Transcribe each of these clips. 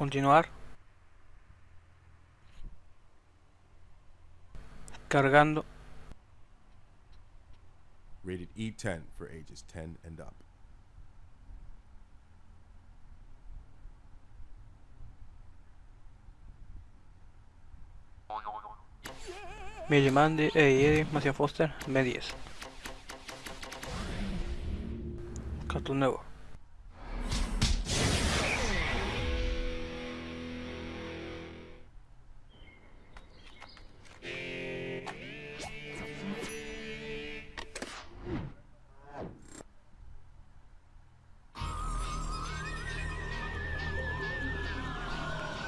Continuar. Cargando. Rated E10 for ages 10 and up. Macia Foster, B10. Cartoon nuevo.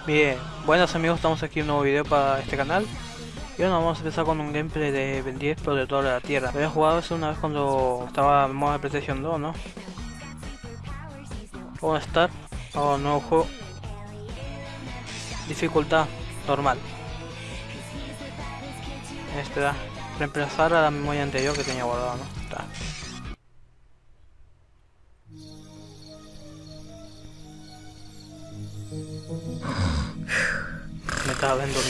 Bien, buenos amigos, estamos aquí en un nuevo video para este canal y bueno, vamos a empezar con un gameplay de Ben 10 Protector de la Tierra Había jugado eso una vez cuando estaba en modo de PlayStation 2, ¿no? Vamos a estar un nuevo juego Dificultad normal da Reemplazar a la memoria anterior que tenía guardado, ¿no? Está. Me estaba viendo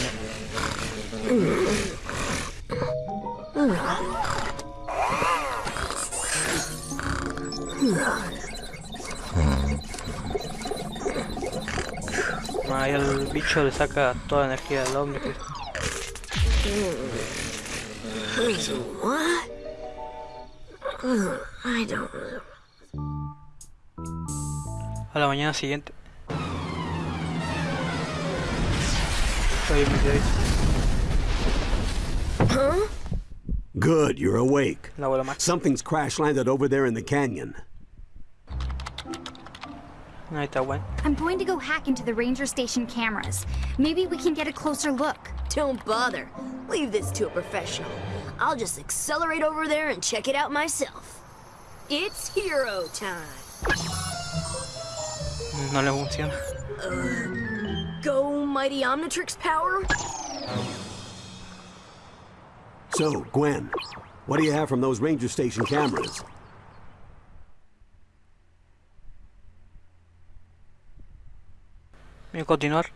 Ahí el bicho le saca toda la energía del hombre. Don't A la mañana siguiente. Estoy metido ahí. Huh? Good, you're awake. La abuela Something's crash landed over there in the canyon. Ahí está bueno. I'm going to go hack into the ranger station cameras. Maybe we can get a closer look. Don't bother. Leave this to a professional. I'll just accelerate over there and check it out myself. It's hero time. No le funciona. Go, mighty Omnitrix power. So, Gwen, what do you have from those ranger station cameras? Bien, continuar.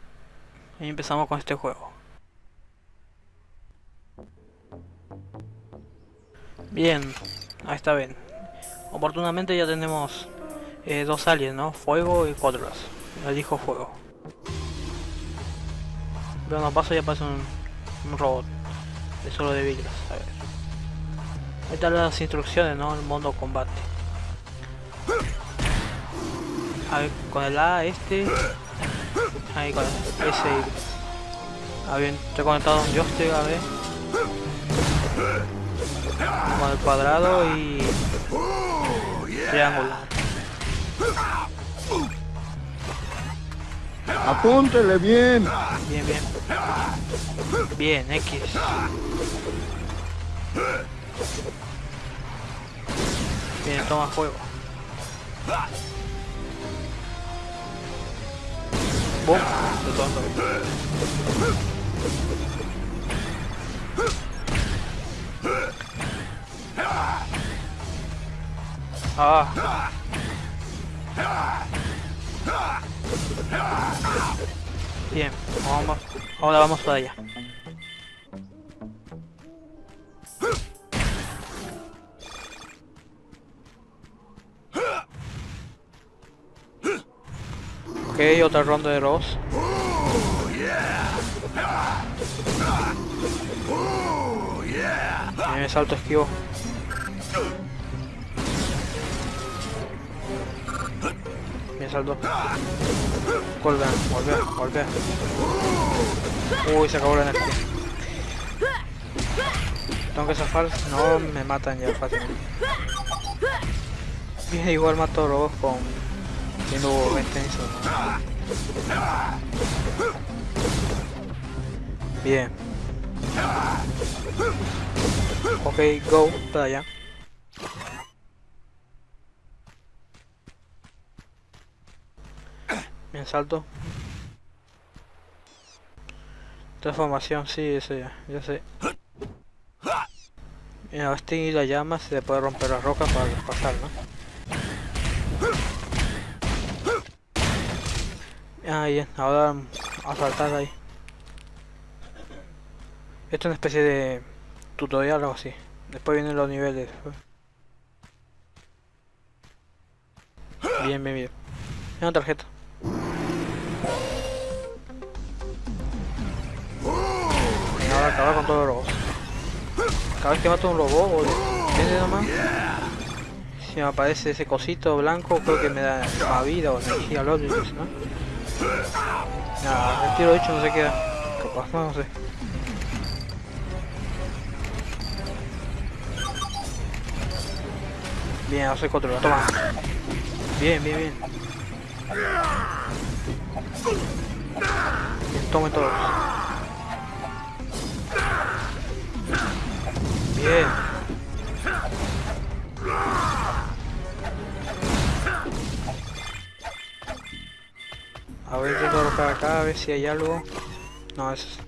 Y empezamos con este juego. Bien, ahí está bien. Oportunamente ya tenemos eh, dos aliens, ¿no? Fuego y cuadros. Elijo fuego. Veo unos pasos y aparece un, un robot. De solo de vidrios. A ver. Ahí están las instrucciones, ¿no? El modo combate. A ver, con el A este. Ahí con ese. Ah, bien, estoy conectado a un joystick, a ver. Con el cuadrado y. Triángulo. Apúntele bien. Bien, bien. Bien, X. Bien, toma fuego. Boom. De todo. Ah. Bien, vamos, ahora vamos para allá. Ok, otra ronda de robots. Bien, salto esquivo. Salto. Volver, volver, volver. Uy, se acabó la energía. Tengo que zafar, no me matan ya fácil. Bien, igual mato robots con... Siendo 20 en eso. Bien. Ok, go, para allá. Bien, salto. Transformación, sí, eso ya, ya sé. Bien, a este la llama se le puede romper la roca para pasar, ¿no? Ah, bien, ahora a saltar ahí. Esto es una especie de tutorial o así. Después vienen los niveles. Bien, bien, bien. Una tarjeta. Los robots. Cada vez que mato un robot, ¿entiendes nomás? Si me aparece ese cosito blanco, creo que me da vida o energía al otro, ¿no? Nada, el tiro hecho no se queda. Capaz, no, no sé. Bien, ahora soy controlado. Toma. Bien, bien, bien. Bien, tomen todos. Bien. A ver, intento colocar acá, a ver si hay algo. No, eso es...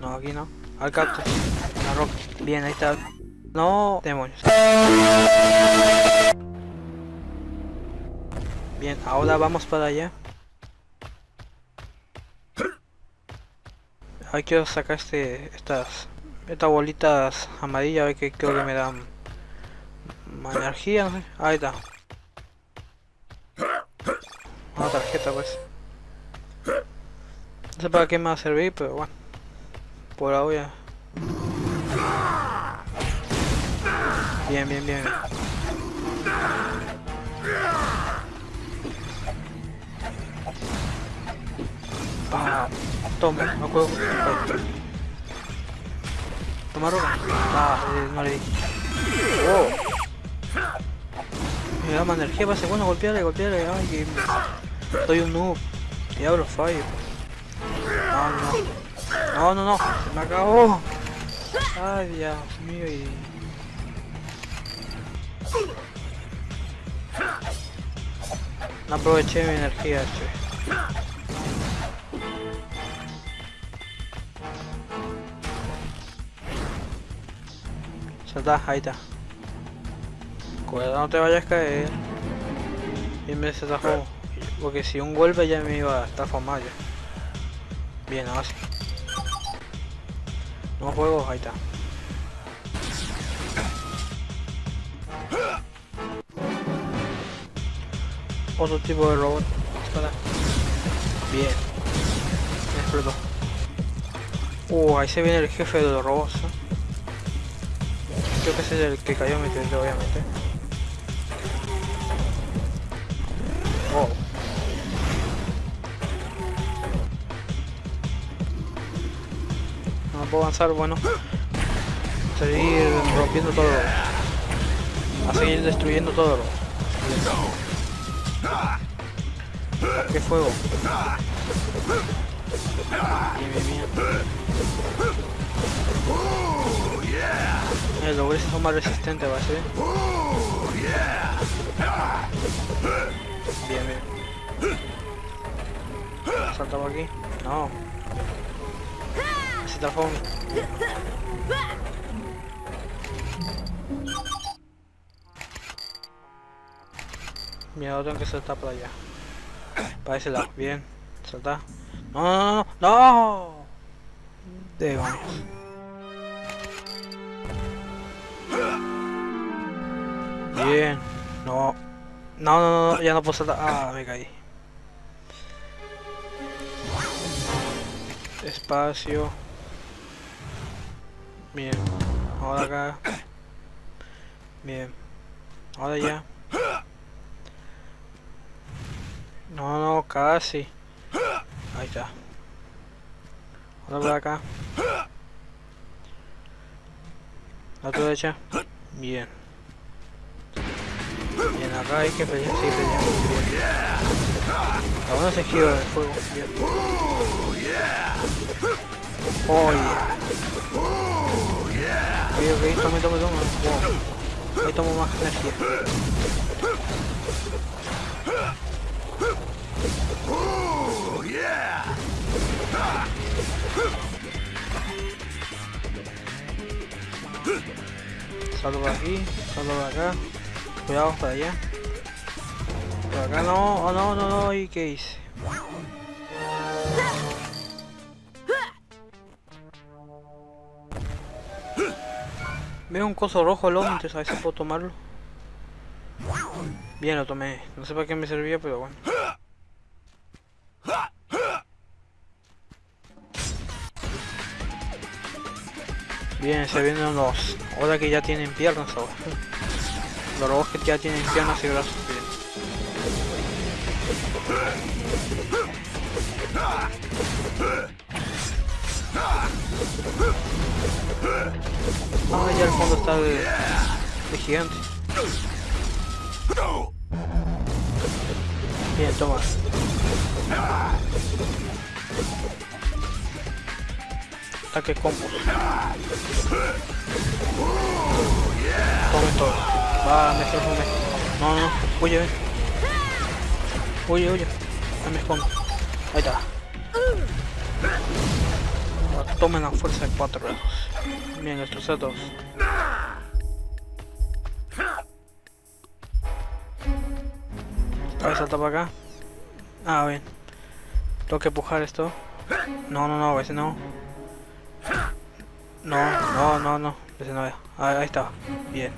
No, aquí no. Al cactus. La roca. Bien, ahí está. No, demonios. Bien, ahora vamos para allá. Ahí quiero sacar este, estas, estas bolitas amarillas, a ver que creo que me dan más energía, no. Ahí está. Una tarjeta pues. No sé para qué me va a servir, pero bueno. Por ahora. Bien, bien, bien. Ah, toma, no puedo. Toma roca. Ah, eh, no le di. Oh. Me da más energía, pase bueno, golpearle, golpearle. Ay, que soy un noob. Y abro fallo. No, no. No, no, no. Se me acabó. Ay, Dios mío. Y... No aproveché mi energía, che. Ahí está. Cuidado, no te vayas a caer. Y me desatajó. Porque si un golpe ya me iba a estar formado Bien, ahora sí. No juego, ahí está. Otro tipo de robot. Bien. Me explotó. Uh, ahí se viene el jefe de los robots. Creo que ese es el que cayó mi teléfono, obviamente. No puedo avanzar, bueno. Seguir rompiendo todo. A seguir destruyendo todo. ¿Qué fuego? Los grises son más resistentes, va a ser. Bien, bien. Saltamos aquí. No. Se transforma. Mira, ahora tengo que saltar para allá. Para ese lado. Bien. Salta. No, no, no, no. Demonios. Bien. No. No, no, no, ya no puedo saltar. Ah, me caí. Espacio. Bien. Ahora acá. Bien. Ahora ya. No, no, casi. Ahí está. Ahora por acá. La tu derecha. Bien. Acá hay que pelear, sí. Bien. La uno se gira del fuego. Oh, yeah. Ok, ok, tome, tome, tome. Wow. Ahí tomo más energía. Salto por aquí, salto por acá. Cuidado para allá. Acá no, oh, no, no, no, ¿y qué hice? Veo un coso rojo loco, entonces a si puedo tomarlo. Bien, lo tomé. No sé para qué me servía, pero bueno. Bien, se vienen los... Ahora que ya tienen piernas ahora. Los robots que ya tienen piernas y brazos. Ah, ya al fondo está de, gigante. Bien, toma. Ataque combo. Tome todo. Va, me. No, no, no. Huye, ven. Huye, huye. No me escondo. Ahí está. Tomen la fuerza de cuatro dedos. Bien, estos dos. A ver, salta para acá. Ah, bien. Tengo que empujar esto. No, no, no, ese no. No, no, no, no. Ese no. Ah, ahí está. Bien.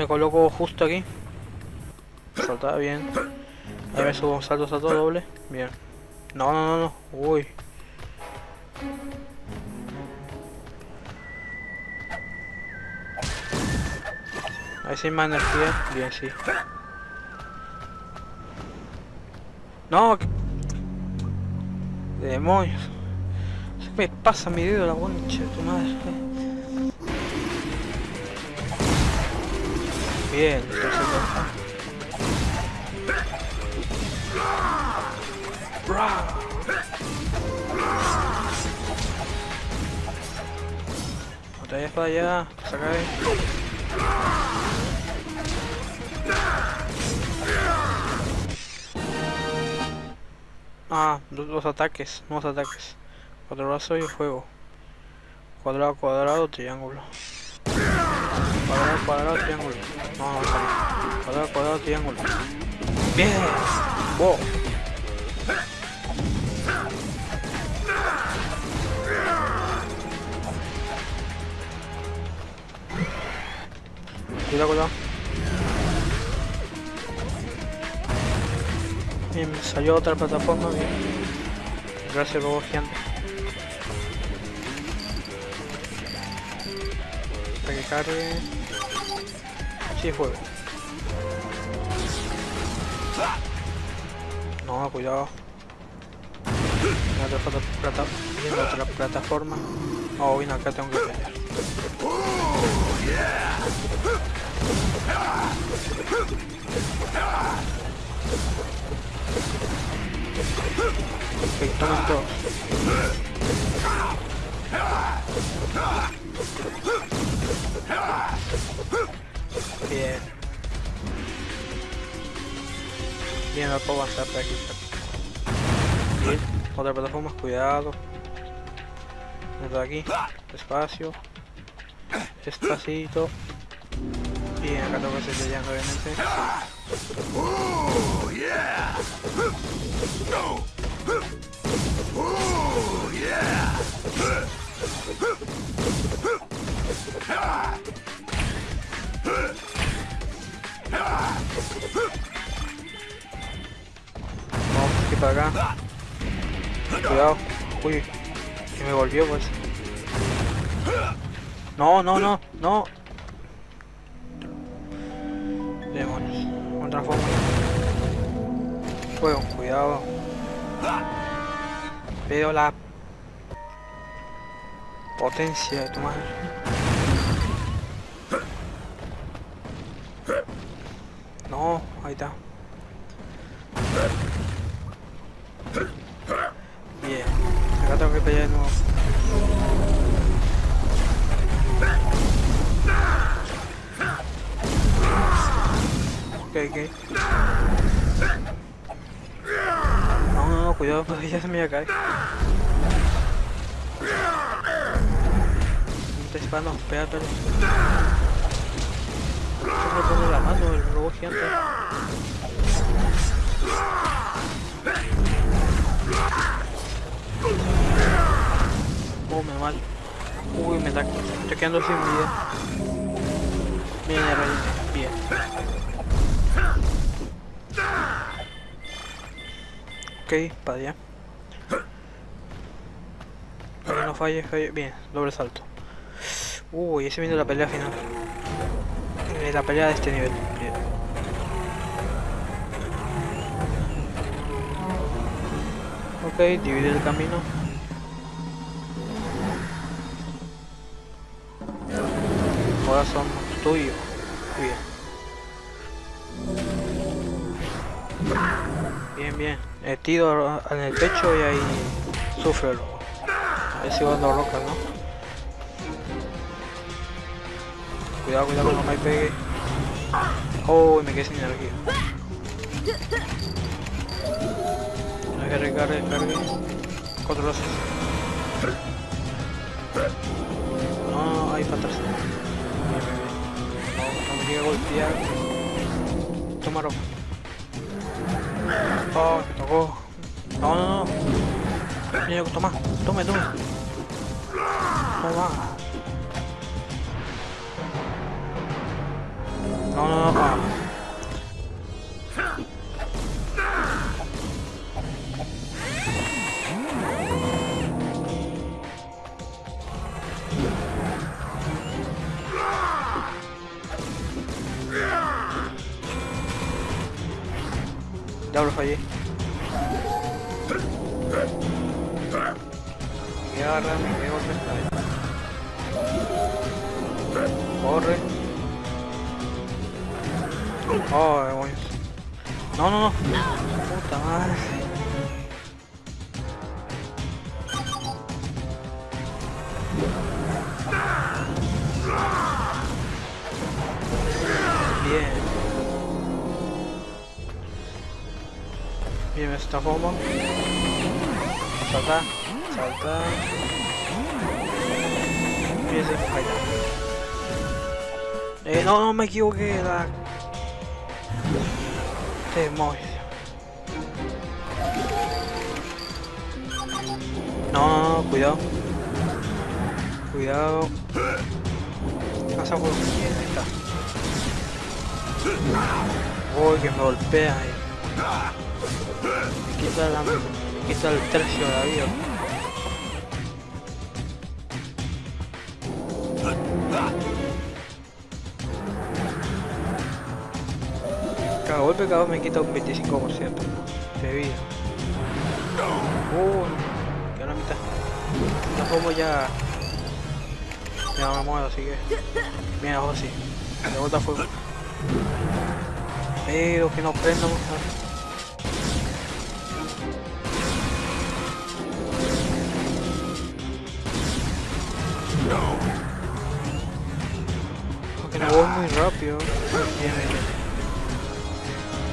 Me coloco justo aquí. Salta bien. Ahí me subo saltos a todo doble. Bien. No, no, no, no. Uy. Ahí hay más energía. Bien, sí. No. ¿qué? Demonios. Se me pasa mi dedo la concha de tu madre. Bien, No te vayas para allá, saca ahí. Ah, los ataques, nuevos ataques. Cuadrado y fuego. Cuadrado, cuadrado, triángulo. Cuadrado, cuadrado, triángulo. No, no. Cuadrado, cuadrado, triángulo. Bien. Wow. Cuidado, cuidado. Bien, me salió otra plataforma, bien. Gracias, robot gigante. Para que cargue. Sí, fuego. No, cuidado. Viene otra, plata viene otra plataforma. Oh, bien, acá tengo que. Ok, tomen todos. Bien. Bien, no puedo avanzar por aquí. Bien, otra plataforma, cuidado. Dentro de aquí, despacio. Despacito. Bien, acá tengo que seguir llegando obviamente. Vamos aquí para acá. Cuidado. Uy, que me volvió pues. No, no, no, no. Demonios. Otra forma. Fuego, cuidado. Veo la potencia de tu madre. Espera, espera. Se pone la mano el robot gigante. Oh, me mal. Uy, me está, estoy quedando sin vida. Bien. Bien. Ok, para allá. No falle, falle. Bien, doble salto. Uy, ese viene la pelea final. Eh, la pelea de este nivel. Ok, divide el camino. Ahora somos tuyos. Bien. Bien, bien. El tiro en el pecho y ahí sufre. A ver si dando roca, ¿no? Cuidado, cuidado que no me pegue. Oh, me quedé sin energía. Hay que recargue, recargue. Control C. No, no, ahí para atrás. No, no me a golpear. Toma ropa. Oh, me tocó. No, no, no. Toma, tome, tome. Toma. No, no, no. Ya lo fallé. Me agarra, me pego Corre. Oh, demonios. No, no, no. Puta madre. Bien. Bien, esta forma. Salta, salta. Y ese, ahí está. Eh, no, no me equivoqué, la... Demonios. No, no, cuidado. Cuidado. Pasa por ahí está. Uy, que me golpea ahí. Me quita la... Me quita el tercio de la vida. Cada golpe cada me quita un 25% de vida. Uh, queda la mitad. Ya como ya... Ya me muero, así que... Mira, José. De vuelta a fuego. Pero que no prenda mucho. Porque no voy muy rápido. Bien, bien, bien.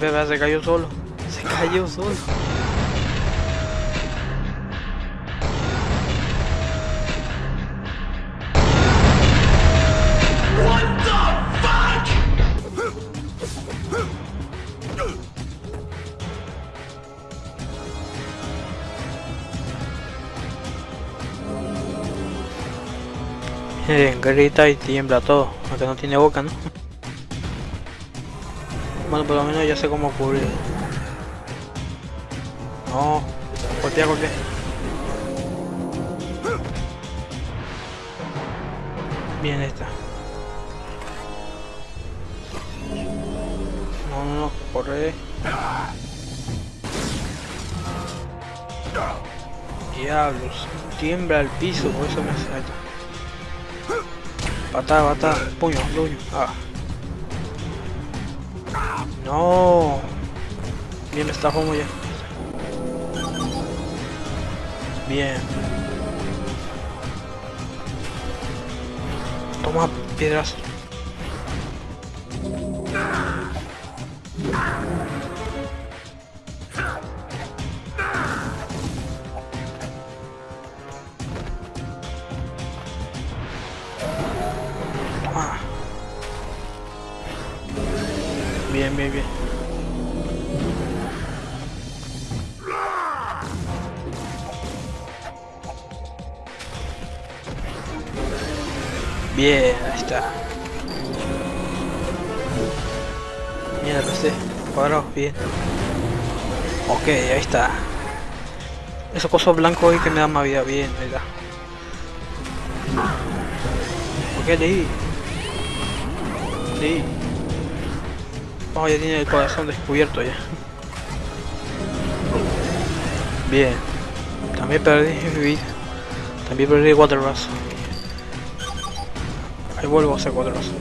Se cayó solo. Se cayó solo. Grita y tiembla todo, aunque no tiene boca, ¿no? Por lo menos ya sé cómo cubrir. No, golpea, golpea. Bien esta. No, no, no, corre. Diablos, tiembla el piso, por eso me hace. Patada, patada, puño, puño. Ah. No. Bien, me está como ya. Bien. Toma piedras. Bien, bien, bien. Bien, ahí está. Mierda, PC. Cuadrado, bien. Ok, ahí está. Esos cosos blancos ahí que me dan más vida, bien, ahí está. Ok, leí. Leí. Oh, ya tiene el corazón descubierto ya. Bien. También perdí. También perdí cuatro brazos. Ahí vuelvo a hacer cuatro brazos.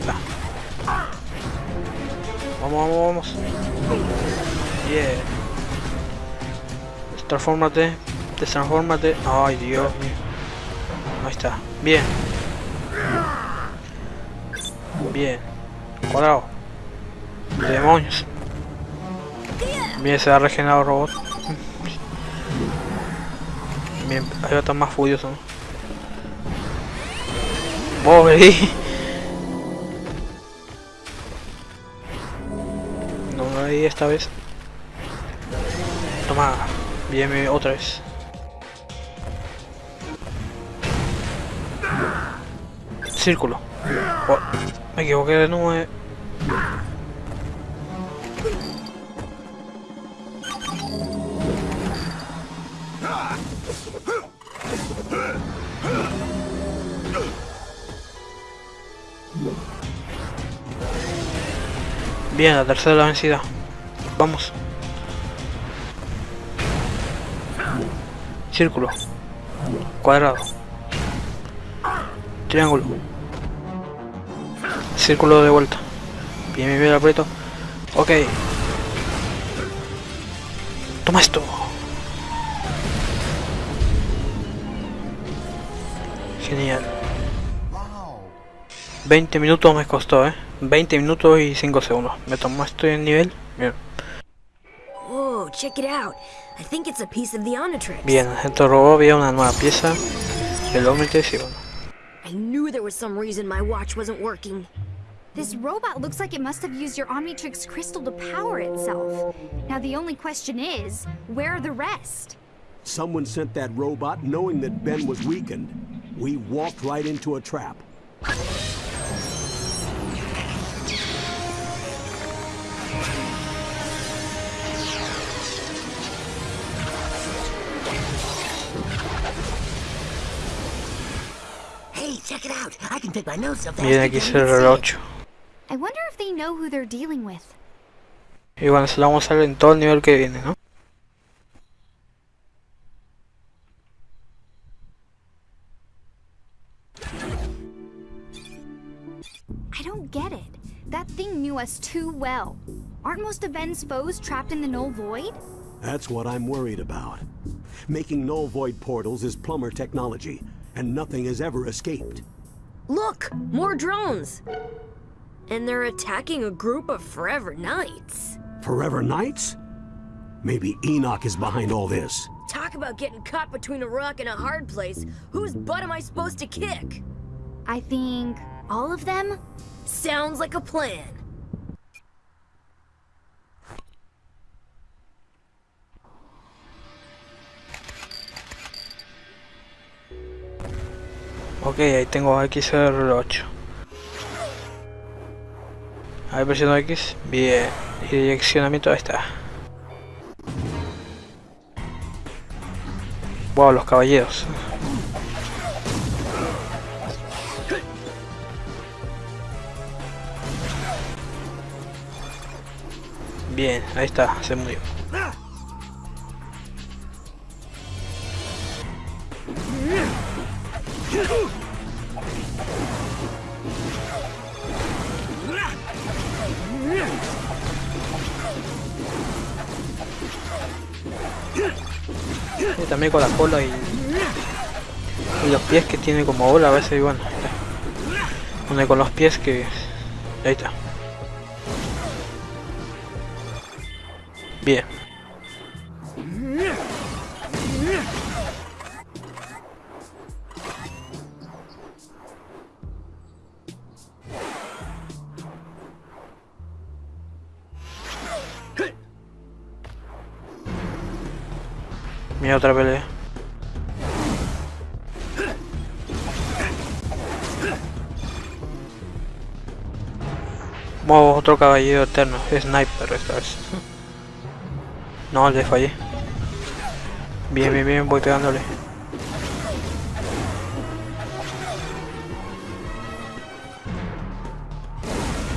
Vamos, vamos, vamos. Yeah. Transformate. Destransformate. Ay, Dios mío. Ahí está. Bien. Bien. Cuadrado. Demonios. Bien, se ha regenerado el robot. Bien, ahí va a estar más furioso. Pobre. No, ahí esta vez. Toma. Bien, bien, otra vez. Círculo. Oh, me equivoqué de nuevo. Bien, la tercera vencida. Vamos. Círculo. Cuadrado. Triángulo. Círculo de vuelta. Bien, bien, bien, aprieto. Ok. Toma esto. Genial. 20 minutos me costó, eh. 20 minutos y 5 segundos. Me tomó esto en nivel. Bien. Whoa, check it out. I think it's a piece of the Omnitrix. Bien, este robot había una nueva pieza del Omnitrix y bueno. I knew there was some reason my watch wasn't working. This robot looks like it must have used your Omnitrix crystal to power itself. Now the only question is, where are the rest? Someone sent that robot knowing that Ben was weakened. We walked right into a trap. You aquí can't se el even see reloj 8. I wonder if they know who they're dealing with. Y bueno, se lo vamos a hacer en todo el nivel que viene, ¿no? I don't get it. That thing knew us too well. Aren't most of Ben's foes trapped in the null void? That's what I'm worried about. Making null void portals is plumber technology, and nothing has ever escaped. Look, more drones. And they're attacking a group of Forever Knights. Forever Knights? Maybe Enoch is behind all this. Talk about getting caught between a rock and a hard place. Whose butt am I supposed to kick? I think all of them? Sounds like a plan. Ok, ahí tengo XR8. A ver, presiono X. Bien. Y direccionamiento, ahí está. Wow, los caballeros. Bien, ahí está, se murió. También con la cola y, y los pies que tiene como bola a veces, bueno, Une con los pies que... Ahí está. Bien. Caballero eterno, sniper esta vez. No, le fallé. Bien, bien, bien, voy pegándole.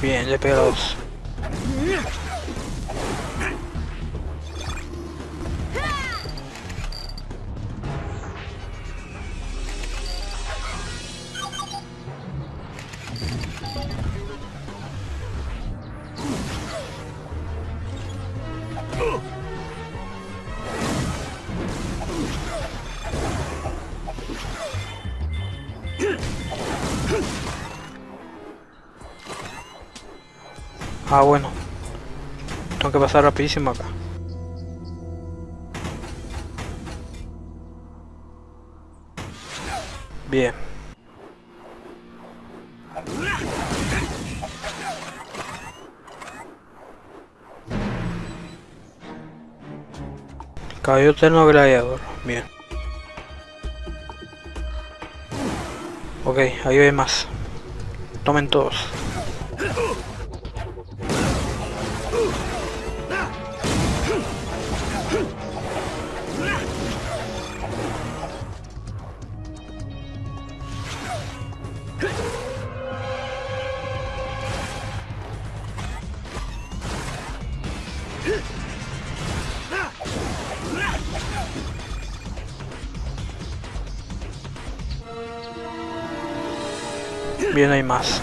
Bien, le a dos. Ah, bueno. Tengo que pasar rapidísimo acá. Bien. Cabello eterno gladiador. Bien. Ok, ahí hay más. Tomen todos. Más.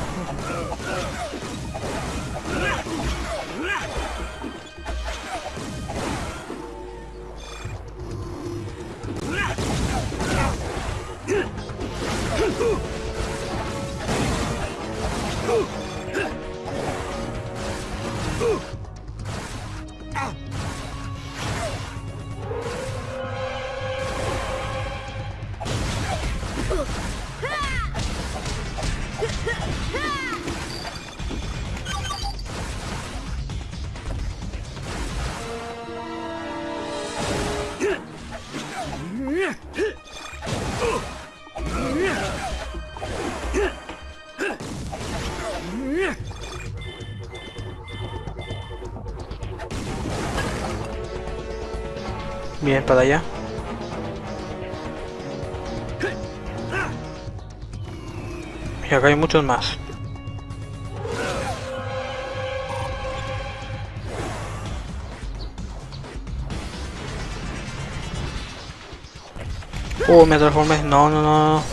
Bien, para allá. Y acá hay muchos más. Uh, me transformé. No, no, no.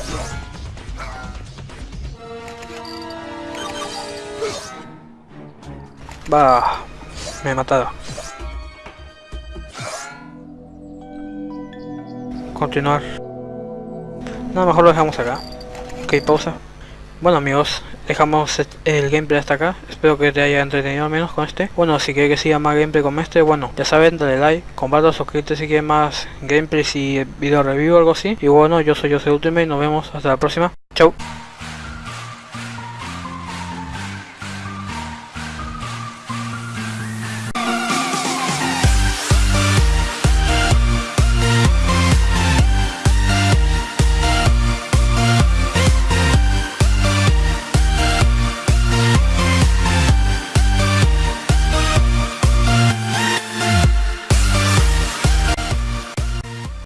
Va. Me he matado. Continuar. No, mejor lo dejamos acá. Ok, pausa. Bueno amigos, dejamos el gameplay hasta acá. Espero que te haya entretenido al menos con este. Bueno, si quieres que siga más gameplay con este, bueno, ya saben, dale like, comparte, suscríbete si quieres más gameplays y video review o algo así. Y bueno, yo soy Jose Ultimate nos vemos hasta la próxima. Chau.